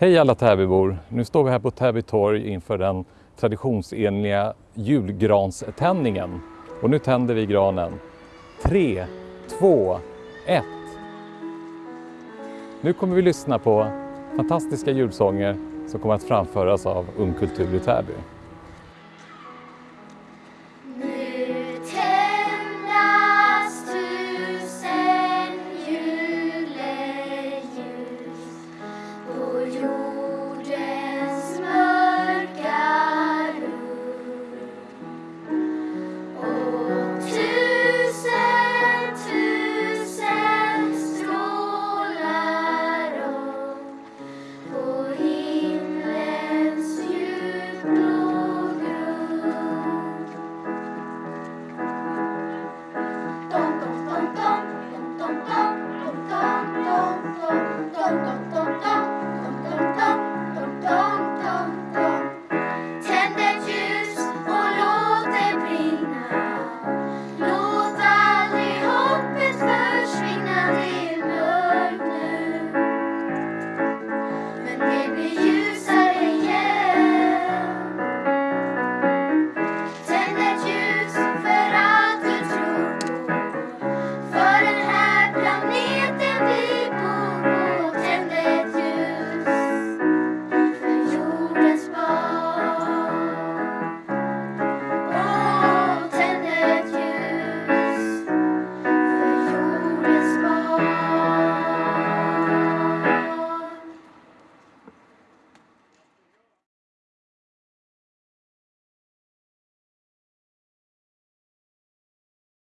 Hej alla Täbybor! Nu står vi här på Täby torg inför den traditionsenliga julgranständningen. Och nu tänder vi granen. 3, 2, 1. Nu kommer vi lyssna på fantastiska julsånger som kommer att framföras av Ung Kultur i Täby. be